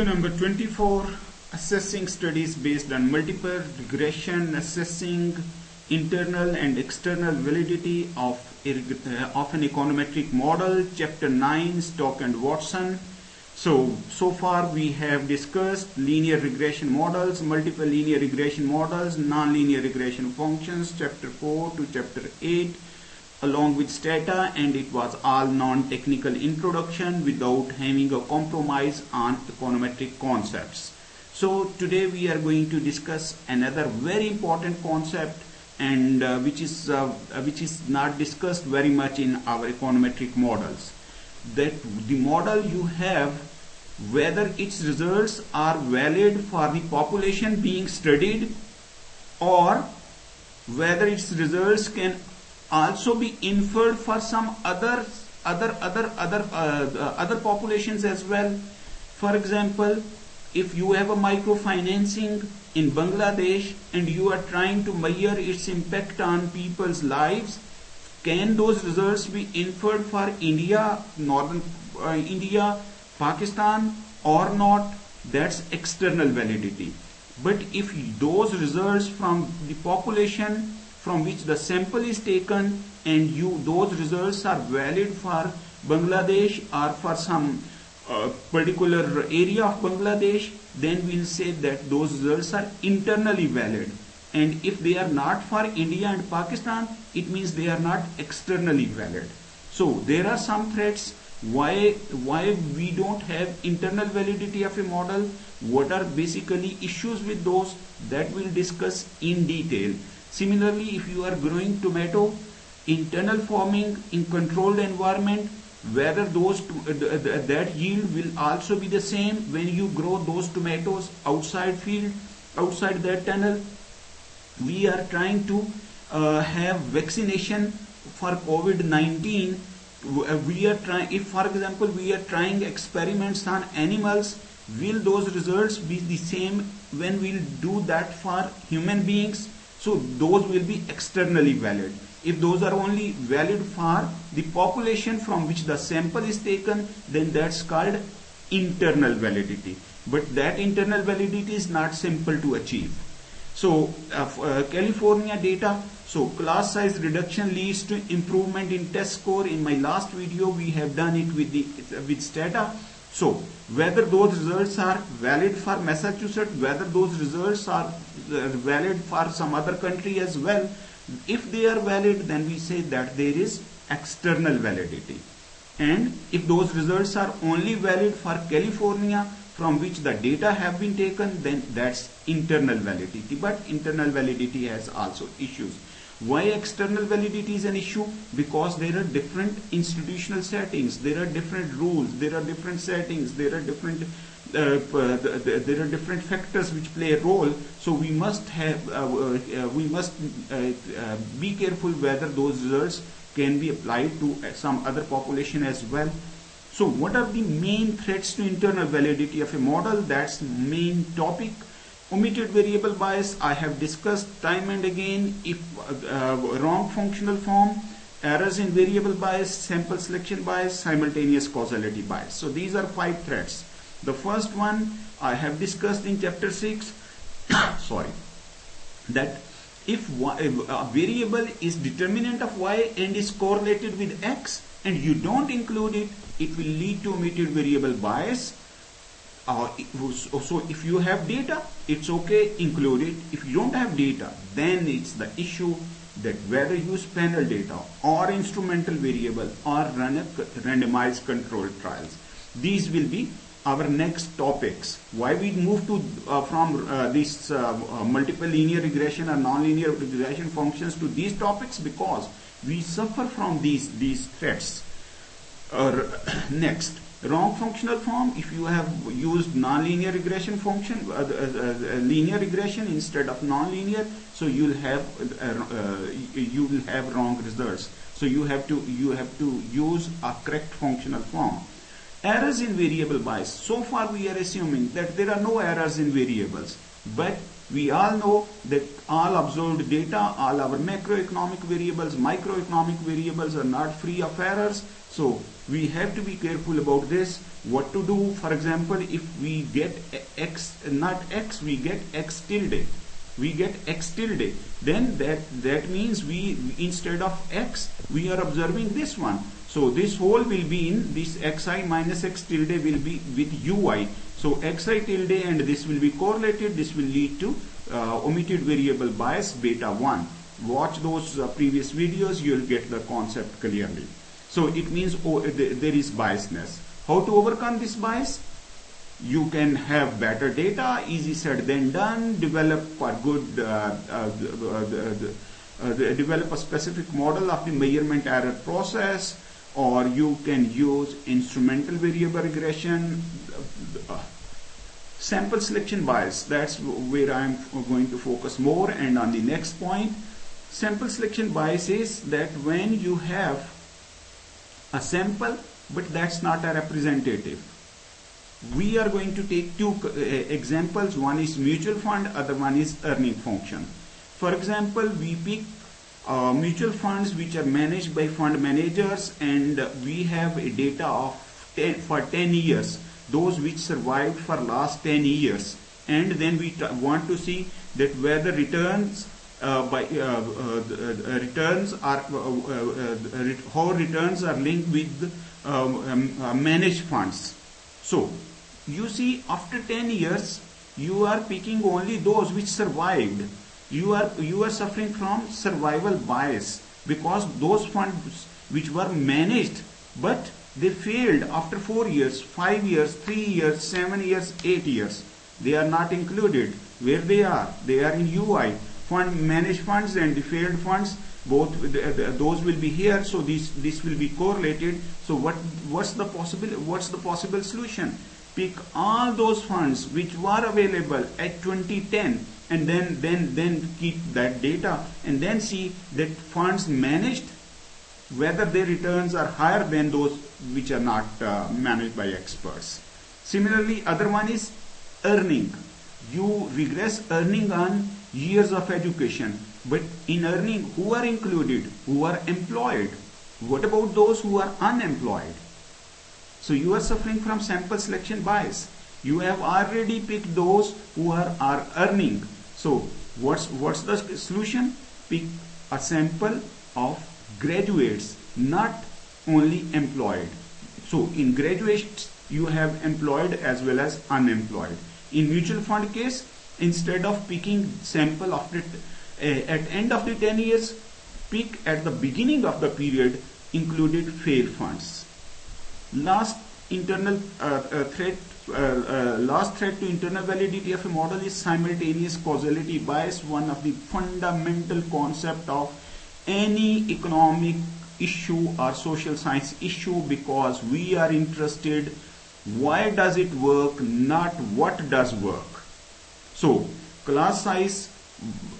Video number 24 Assessing studies based on multiple regression, assessing internal and external validity of, uh, of an econometric model, chapter 9 Stock and Watson. So, so far we have discussed linear regression models, multiple linear regression models, nonlinear regression functions, chapter 4 to chapter 8 along with stata and it was all non-technical introduction without having a compromise on econometric concepts. So today we are going to discuss another very important concept and uh, which is uh, which is not discussed very much in our econometric models that the model you have whether its results are valid for the population being studied or whether its results can also be inferred for some other other other other uh, other populations as well. For example if you have a microfinancing in Bangladesh and you are trying to measure its impact on people's lives can those results be inferred for India northern uh, India Pakistan or not? That's external validity. But if those results from the population from which the sample is taken and you those results are valid for Bangladesh or for some uh, particular area of Bangladesh then we'll say that those results are internally valid. And if they are not for India and Pakistan it means they are not externally valid. So there are some threats why why we don't have internal validity of a model what are basically issues with those that we'll discuss in detail Similarly, if you are growing tomato, internal farming in controlled environment, whether those uh, that yield will also be the same when you grow those tomatoes outside field, outside that tunnel. We are trying to uh, have vaccination for COVID-19. Uh, we are trying, if for example we are trying experiments on animals, will those results be the same when we'll do that for human beings? So those will be externally valid. If those are only valid for the population from which the sample is taken, then that's called internal validity. But that internal validity is not simple to achieve. So uh, uh, California data, so class size reduction leads to improvement in test score. In my last video, we have done it with the with Stata. So whether those results are valid for Massachusetts, whether those results are uh, valid for some other country as well, if they are valid, then we say that there is external validity. And if those results are only valid for California, from which the data have been taken, then that's internal validity. But internal validity has also issues. Why external validity is an issue? Because there are different institutional settings, there are different rules, there are different settings, there are different uh, uh, there are different factors which play a role. So we must have uh, uh we must uh, uh, be careful whether those results can be applied to some other population as well. So what are the main threats to internal validity of a model? That's main topic Omitted variable bias I have discussed time and again if uh, wrong functional form, errors in variable bias, sample selection bias, simultaneous causality bias. So these are five threats. The first one I have discussed in chapter 6, sorry, that if a variable is determinant of y and is correlated with x and you don't include it, it will lead to omitted variable bias uh, so if you have data it's okay include it. If you don't have data then it's the issue that whether you use panel data or instrumental variable or run a randomized controlled trials. These will be our next topics. Why we move to uh, from uh, these uh, uh, multiple linear regression or nonlinear regression functions to these topics because we suffer from these these threats. Or next wrong functional form if you have used nonlinear regression function uh, uh, uh, linear regression instead of nonlinear so you'll have uh, uh, you will have wrong results so you have to you have to use a correct functional form Errors in variable bias. So far we are assuming that there are no errors in variables. But we all know that all observed data, all our macroeconomic variables, microeconomic variables are not free of errors. So we have to be careful about this. What to do, for example, if we get x, not x, we get x tilde. We get x tilde. Then that, that means we, instead of x, we are observing this one. So this whole will be in this xi minus x tilde will be with ui. So xi tilde and this will be correlated. This will lead to uh, omitted variable bias beta 1. Watch those uh, previous videos. You will get the concept clearly. So it means oh, there is biasness. How to overcome this bias? You can have better data, easy said than done, develop a good, uh, uh, uh, develop a specific model of the measurement error process, or you can use instrumental variable regression, sample selection bias. That's where I'm going to focus more. And on the next point sample selection bias is that when you have a sample but that's not a representative. We are going to take two uh, examples. One is mutual fund other one is earning function. For example we pick uh, mutual funds which are managed by fund managers and we have a data of 10, for 10 years. Those which survived for last 10 years. And then we want to see that whether returns uh, by uh, uh, returns are how returns are linked with um, um, managed funds. So you see after 10 years you are picking only those which survived you are you are suffering from survival bias because those funds which were managed but they failed after 4 years, 5 years, 3 years, 7 years, 8 years. They are not included. Where they are? They are in UI. Fund managed funds and the failed funds both uh, those will be here so this this will be correlated so what what's the possible what's the possible solution pick all those funds which were available at 2010 and then then then keep that data and then see that funds managed whether their returns are higher than those which are not uh, managed by experts. Similarly, other one is earning. You regress earning on years of education, but in earning, who are included? Who are employed? What about those who are unemployed? So you are suffering from sample selection bias. You have already picked those who are, are earning. So what's what's the solution? Pick a sample of graduates, not only employed. So in graduates, you have employed as well as unemployed. In mutual fund case, instead of picking sample after uh, at end of the 10 years, pick at the beginning of the period included fair funds. Last internal uh, uh, threat, uh, uh, last threat to internal validity of a model is simultaneous causality bias, one of the fundamental concept of any economic issue or social science issue because we are interested why does it work not what does work. So class size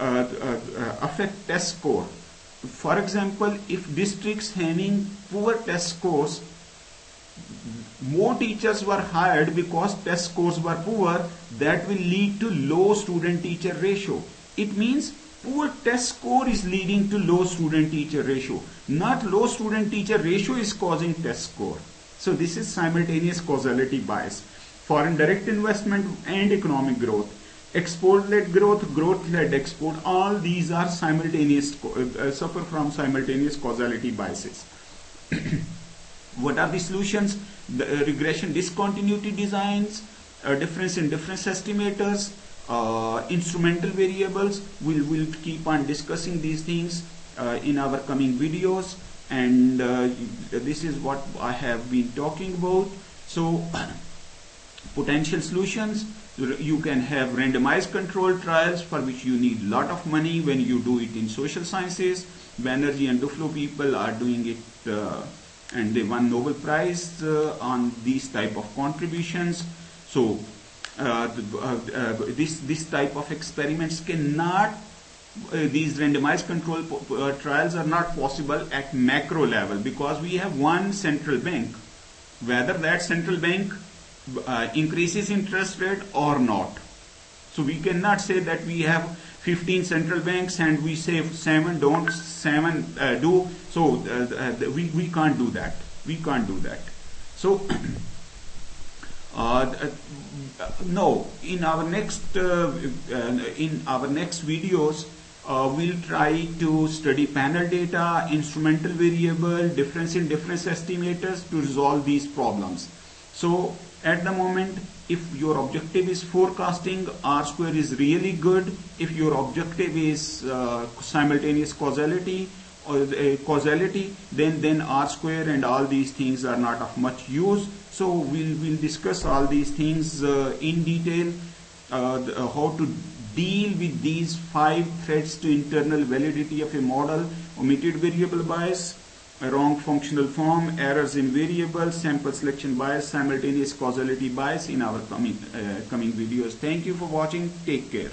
uh, uh, affect test score. For example if districts having poor test scores more teachers were hired because test scores were poor that will lead to low student teacher ratio it means Poor test score is leading to low student teacher ratio. Not low student teacher ratio is causing test score. So this is simultaneous causality bias. Foreign direct investment and economic growth. Export-led growth, growth-led export, all these are simultaneous, uh, suffer from simultaneous causality biases. what are the solutions? The uh, regression discontinuity designs, uh, difference in difference estimators, uh, instrumental variables. We'll, we'll keep on discussing these things uh, in our coming videos. And uh, this is what I have been talking about. So potential solutions. You can have randomized control trials for which you need lot of money when you do it in social sciences. Banerjee and Duflo people are doing it uh, and they won Nobel Prize uh, on these type of contributions so uh, uh, uh, this this type of experiments cannot these randomized control trials are not possible at macro level because we have one central bank whether that central bank uh, increases interest rate or not. So we cannot say that we have 15 central banks and we say seven don't, seven uh, do. So uh, uh we, we can't do that. We can't do that. So uh, uh, no, in our next in our next videos, uh, we'll try to study panel data, instrumental variable, difference in difference estimators to resolve these problems. So at the moment, if your objective is forecasting, R square is really good. If your objective is uh, simultaneous causality or uh, causality, then then R square and all these things are not of much use. So we'll we'll discuss all these things uh, in detail, uh, the, uh, how to deal with these five threats to internal validity of a model, omitted variable bias, a wrong functional form, errors in variables, sample selection bias, simultaneous causality bias in our coming, uh, coming videos. Thank you for watching. Take care.